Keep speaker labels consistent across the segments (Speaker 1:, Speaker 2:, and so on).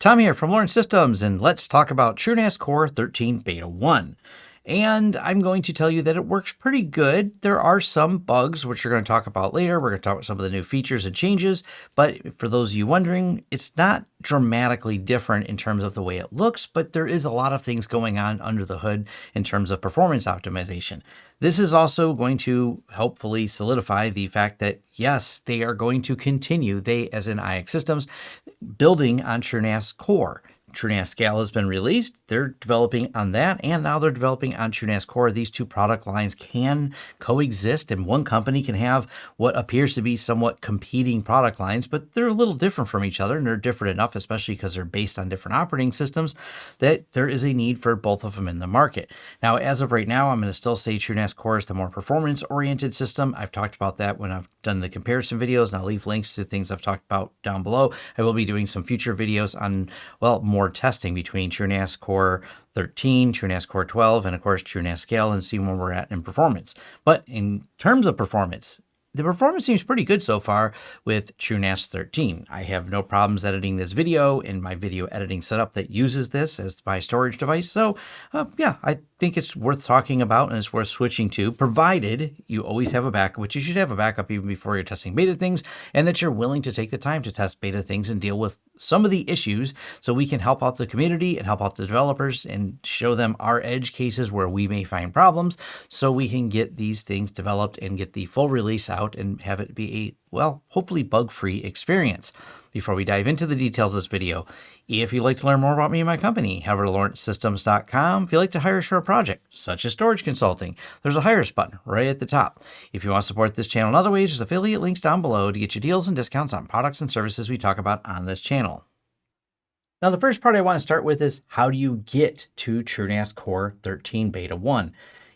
Speaker 1: Tom here from Lawrence Systems, and let's talk about TrueNAS Core 13 Beta 1. And I'm going to tell you that it works pretty good. There are some bugs, which we're going to talk about later. We're going to talk about some of the new features and changes. But for those of you wondering, it's not dramatically different in terms of the way it looks, but there is a lot of things going on under the hood in terms of performance optimization. This is also going to hopefully solidify the fact that yes, they are going to continue, they as in iXsystems, building on TrueNAS Core. TrueNAS Scale has been released. They're developing on that, and now they're developing on TrueNAS Core. These two product lines can coexist, and one company can have what appears to be somewhat competing product lines, but they're a little different from each other, and they're different enough, especially because they're based on different operating systems, that there is a need for both of them in the market. Now, as of right now, I'm going to still say TrueNAS Core is the more performance-oriented system. I've talked about that when I've done the comparison videos, and I'll leave links to things I've talked about down below. I will be doing some future videos on, well, more more testing between TrueNAS Core 13, TrueNAS Core 12, and of course TrueNAS Scale and see where we're at in performance. But in terms of performance, the performance seems pretty good so far with TrueNAS 13. I have no problems editing this video in my video editing setup that uses this as my storage device. So uh, yeah, I think it's worth talking about and it's worth switching to, provided you always have a backup, which you should have a backup even before you're testing beta things, and that you're willing to take the time to test beta things and deal with some of the issues so we can help out the community and help out the developers and show them our edge cases where we may find problems so we can get these things developed and get the full release out and have it be a well, hopefully bug-free experience. Before we dive into the details of this video, if you'd like to learn more about me and my company, head over to lawrencesystems.com. If you'd like to hire a short project, such as storage consulting, there's a Hire Us button right at the top. If you want to support this channel in other ways, there's affiliate links down below to get you deals and discounts on products and services we talk about on this channel. Now, the first part I want to start with is how do you get to TrueNAS Core 13 Beta 1?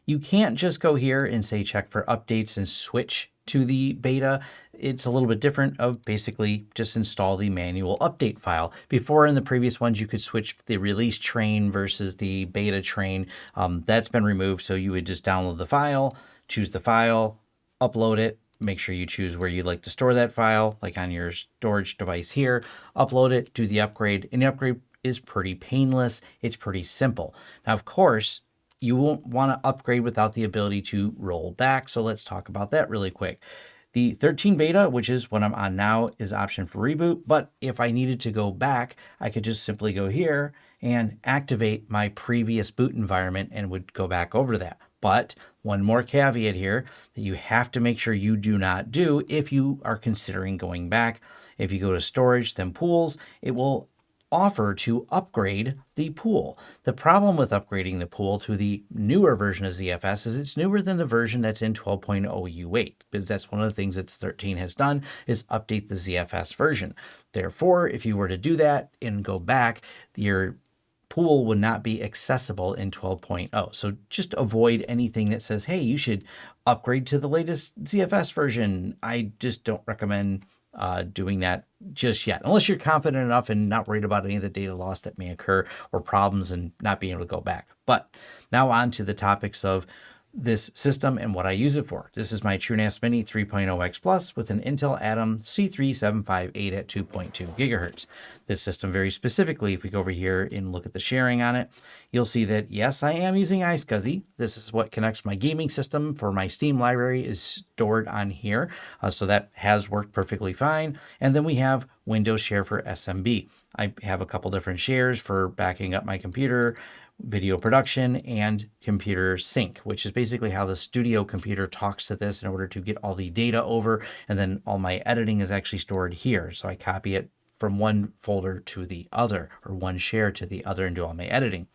Speaker 1: You can't just go here and say check for updates and switch to the beta, it's a little bit different of basically just install the manual update file. Before in the previous ones, you could switch the release train versus the beta train. Um, that's been removed. So you would just download the file, choose the file, upload it, make sure you choose where you'd like to store that file, like on your storage device here, upload it, do the upgrade, and the upgrade is pretty painless. It's pretty simple. Now, of course, you won't want to upgrade without the ability to roll back. So let's talk about that really quick. The 13 beta, which is what I'm on now, is option for reboot. But if I needed to go back, I could just simply go here and activate my previous boot environment and would go back over that. But one more caveat here that you have to make sure you do not do if you are considering going back. If you go to storage, then pools, it will offer to upgrade the pool. The problem with upgrading the pool to the newer version of ZFS is it's newer than the version that's in 12.0 U8, because that's one of the things that 13 has done is update the ZFS version. Therefore, if you were to do that and go back, your pool would not be accessible in 12.0. So just avoid anything that says, hey, you should upgrade to the latest ZFS version. I just don't recommend uh, doing that just yet, unless you're confident enough and not worried about any of the data loss that may occur or problems and not being able to go back. But now on to the topics of this system and what I use it for. This is my TrueNAS Mini 3.0X Plus with an Intel Atom C3758 at 2.2 gigahertz. This system very specifically, if we go over here and look at the sharing on it, you'll see that yes, I am using iSCSI. This is what connects my gaming system for my Steam library is stored on here. Uh, so that has worked perfectly fine. And then we have Windows Share for SMB. I have a couple different shares for backing up my computer video production, and computer sync, which is basically how the studio computer talks to this in order to get all the data over. And then all my editing is actually stored here. So I copy it from one folder to the other or one share to the other and do all my editing.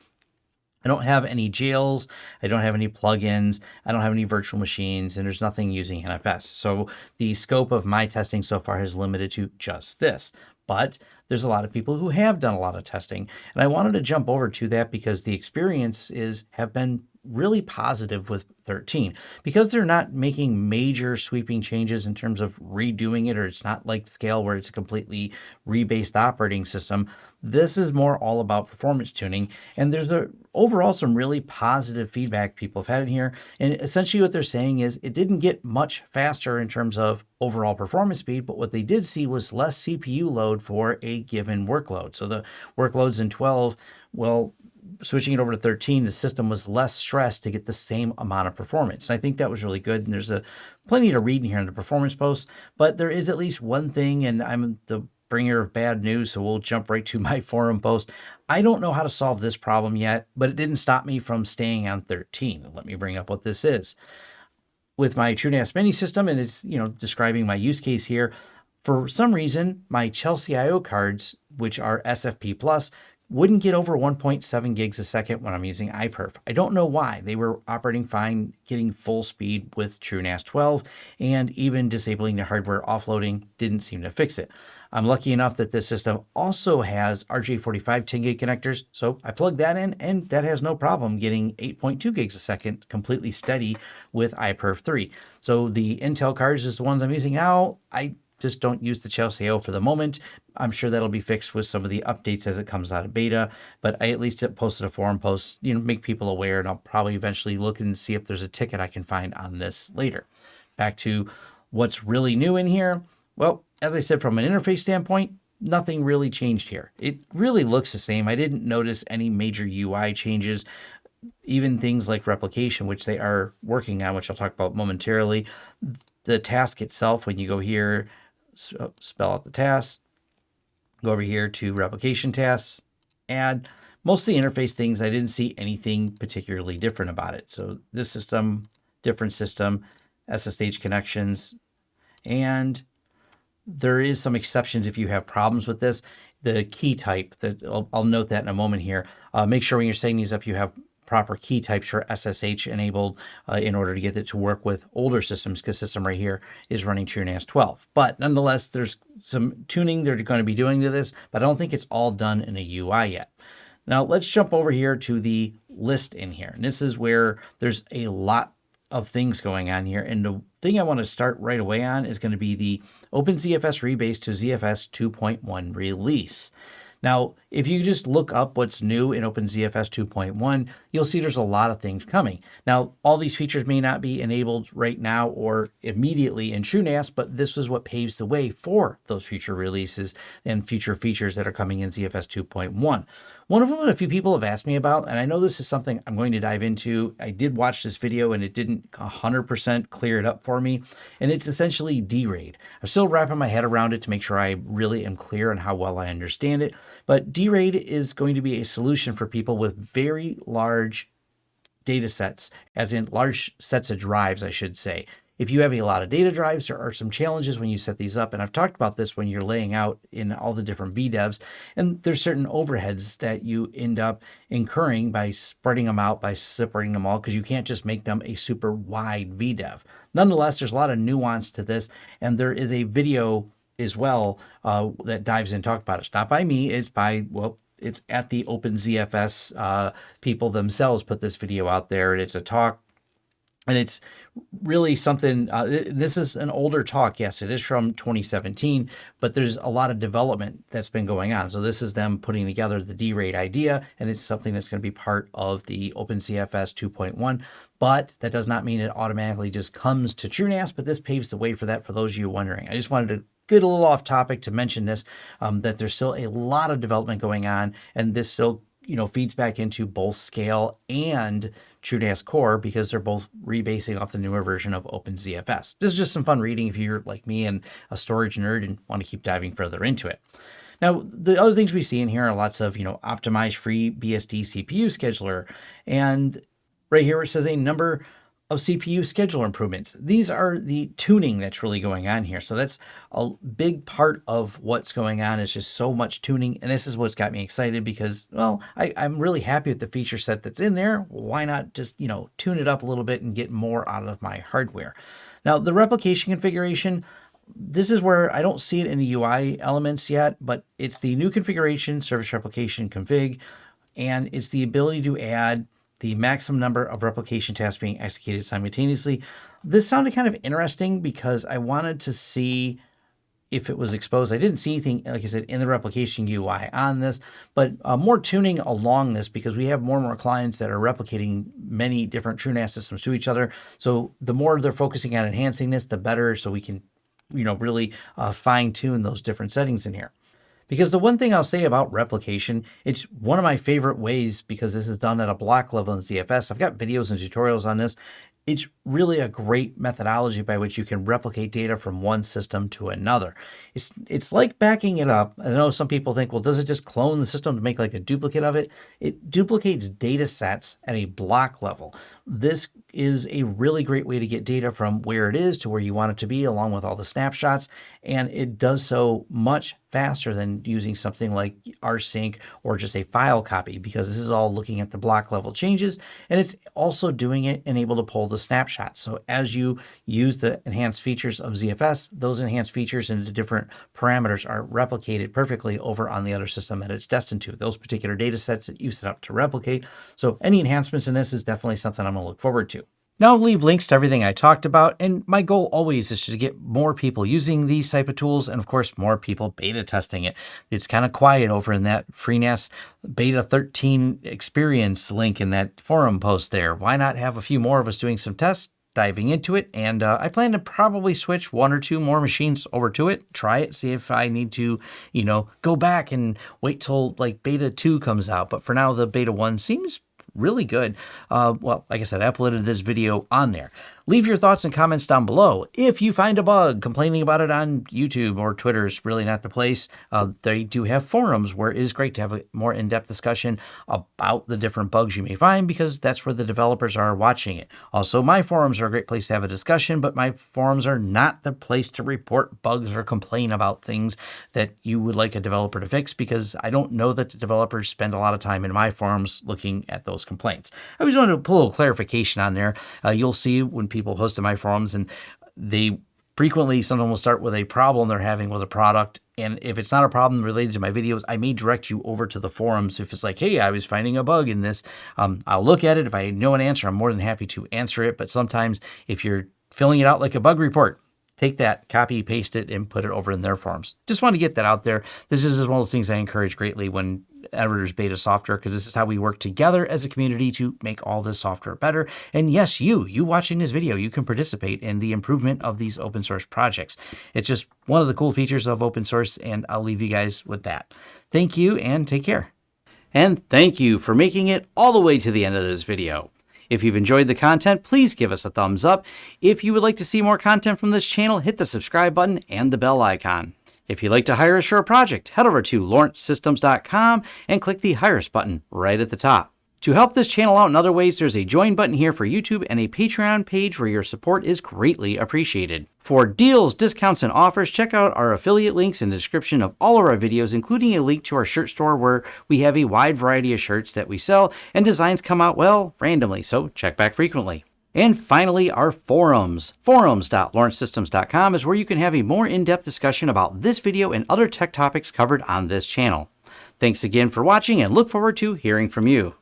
Speaker 1: I don't have any jails. I don't have any plugins. I don't have any virtual machines, and there's nothing using NFS. So the scope of my testing so far has limited to just this. But there's a lot of people who have done a lot of testing. And I wanted to jump over to that because the experience is have been really positive with 13 because they're not making major sweeping changes in terms of redoing it or it's not like scale where it's a completely rebased operating system this is more all about performance tuning. And there's a overall some really positive feedback people have had in here. And essentially what they're saying is it didn't get much faster in terms of overall performance speed but what they did see was less cpu load for a given workload. So the workloads in 12 well switching it over to 13, the system was less stressed to get the same amount of performance. And I think that was really good. And there's a plenty to read in here in the performance posts, but there is at least one thing, and I'm the bringer of bad news, so we'll jump right to my forum post. I don't know how to solve this problem yet, but it didn't stop me from staying on 13. Let me bring up what this is. With my TrueNAS mini system, and it's you know describing my use case here, for some reason, my Chelsio cards, which are SFP plus, wouldn't get over 1.7 gigs a second when I'm using iPerf. I don't know why. They were operating fine, getting full speed with TrueNAS 12, and even disabling the hardware offloading didn't seem to fix it. I'm lucky enough that this system also has RJ45 10 gig connectors, so I plugged that in and that has no problem getting 8.2 gigs a second completely steady with iPerf 3. So the Intel cards is the ones I'm using now. I just don't use the Chelsio for the moment. I'm sure that'll be fixed with some of the updates as it comes out of beta, but I at least posted a forum post, you know, make people aware, and I'll probably eventually look and see if there's a ticket I can find on this later. Back to what's really new in here. Well, as I said, from an interface standpoint, nothing really changed here. It really looks the same. I didn't notice any major UI changes even things like replication, which they are working on, which I'll talk about momentarily. The task itself, when you go here, spell out the task, go over here to replication tasks, add. Most of the interface things, I didn't see anything particularly different about it. So this system, different system, SSH connections, and there is some exceptions if you have problems with this. The key type, that I'll, I'll note that in a moment here. Uh, make sure when you're setting these up, you have proper key types for SSH enabled uh, in order to get it to work with older systems because system right here is running TrueNAS 12. But nonetheless, there's some tuning they're going to be doing to this, but I don't think it's all done in a UI yet. Now let's jump over here to the list in here. And this is where there's a lot of things going on here. And the thing I want to start right away on is going to be the OpenZFS rebase to ZFS 2.1 release. Now, if you just look up what's new in OpenZFS 2.1, you'll see there's a lot of things coming. Now, all these features may not be enabled right now or immediately in TrueNAS, but this is what paves the way for those future releases and future features that are coming in ZFS 2.1. One of them that a few people have asked me about, and I know this is something I'm going to dive into. I did watch this video and it didn't 100% clear it up for me, and it's essentially D-RAID. I'm still wrapping my head around it to make sure I really am clear on how well I understand it, but D-RAID is going to be a solution for people with very large data sets, as in large sets of drives, I should say. If you have a lot of data drives, there are some challenges when you set these up. And I've talked about this when you're laying out in all the different VDEVs. And there's certain overheads that you end up incurring by spreading them out, by separating them all, because you can't just make them a super wide VDEV. Nonetheless, there's a lot of nuance to this. And there is a video as well uh, that dives in talk about it. It's not by me, it's by, well, it's at the OpenZFS uh, people themselves put this video out there. And It's a talk and it's really something uh, this is an older talk yes it is from 2017 but there's a lot of development that's been going on. So this is them putting together the D-RAID idea and it's something that's going to be part of the OpenZFS 2.1 but that does not mean it automatically just comes to TrueNAS but this paves the way for that for those of you wondering. I just wanted to get a little off topic to mention this um, that there's still a lot of development going on and this still you know feeds back into both scale and TrueNAS Core because they're both rebasing off the newer version of OpenZFS. This is just some fun reading if you're like me and a storage nerd and want to keep diving further into it. Now, the other things we see in here are lots of, you know, optimized FreeBSD CPU scheduler. And right here it says a number of CPU scheduler improvements. These are the tuning that's really going on here. So that's a big part of what's going on is just so much tuning. And this is what's got me excited because, well, I, am really happy with the feature set that's in there. Why not just, you know, tune it up a little bit and get more out of my hardware? Now, the replication configuration, this is where I don't see it in the UI elements yet, but it's the new configuration, service replication config, and it's the ability to add the maximum number of replication tasks being executed simultaneously. This sounded kind of interesting because I wanted to see if it was exposed. I didn't see anything, like I said, in the replication UI on this, but uh, more tuning along this because we have more and more clients that are replicating many different TrueNAS systems to each other. So the more they're focusing on enhancing this, the better. So we can, you know, really uh, fine tune those different settings in here. Because the one thing I'll say about replication, it's one of my favorite ways because this is done at a block level in ZFS. I've got videos and tutorials on this, it's really a great methodology by which you can replicate data from one system to another. It's it's like backing it up. I know some people think, well, does it just clone the system to make like a duplicate of it? It duplicates data sets at a block level. This is a really great way to get data from where it is to where you want it to be, along with all the snapshots. And it does so much faster than using something like rsync or just a file copy because this is all looking at the block level changes and it's also doing it and able to pull the snapshots. So as you use the enhanced features of ZFS, those enhanced features into different parameters are replicated perfectly over on the other system that it's destined to, those particular data sets that you set up to replicate. So any enhancements in this is definitely something I'm to look forward to. Now I'll leave links to everything I talked about, and my goal always is to get more people using these type of tools, and of course, more people beta testing it. It's kind of quiet over in that FreeNAS Beta 13 experience link in that forum post there. Why not have a few more of us doing some tests? diving into it and uh, I plan to probably switch one or two more machines over to it try it see if I need to you know go back and wait till like beta 2 comes out but for now the beta 1 seems really good. Uh, well, like I said, I uploaded this video on there. Leave your thoughts and comments down below. If you find a bug, complaining about it on YouTube or Twitter is really not the place. Uh, they do have forums where it is great to have a more in-depth discussion about the different bugs you may find because that's where the developers are watching it. Also, my forums are a great place to have a discussion, but my forums are not the place to report bugs or complain about things that you would like a developer to fix because I don't know that the developers spend a lot of time in my forums looking at those complaints. I just wanted to put a little clarification on there. Uh, you'll see when people people post in my forums and they frequently someone will start with a problem they're having with a product and if it's not a problem related to my videos i may direct you over to the forums if it's like hey i was finding a bug in this um, i'll look at it if i know an answer i'm more than happy to answer it but sometimes if you're filling it out like a bug report take that, copy, paste it, and put it over in their forums. Just want to get that out there. This is one of those things I encourage greatly when editors beta software because this is how we work together as a community to make all this software better. And yes, you, you watching this video, you can participate in the improvement of these open source projects. It's just one of the cool features of open source, and I'll leave you guys with that. Thank you and take care. And thank you for making it all the way to the end of this video. If you've enjoyed the content, please give us a thumbs up. If you would like to see more content from this channel, hit the subscribe button and the bell icon. If you'd like to hire a project, head over to lawrencesystems.com and click the Hire Us button right at the top. To help this channel out in other ways, there's a join button here for YouTube and a Patreon page where your support is greatly appreciated. For deals, discounts, and offers, check out our affiliate links in the description of all of our videos, including a link to our shirt store where we have a wide variety of shirts that we sell and designs come out, well, randomly, so check back frequently. And finally, our forums. Forums.lawrencesystems.com is where you can have a more in-depth discussion about this video and other tech topics covered on this channel. Thanks again for watching and look forward to hearing from you.